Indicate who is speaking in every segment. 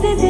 Speaker 1: the day.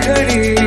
Speaker 2: மொழிகளில்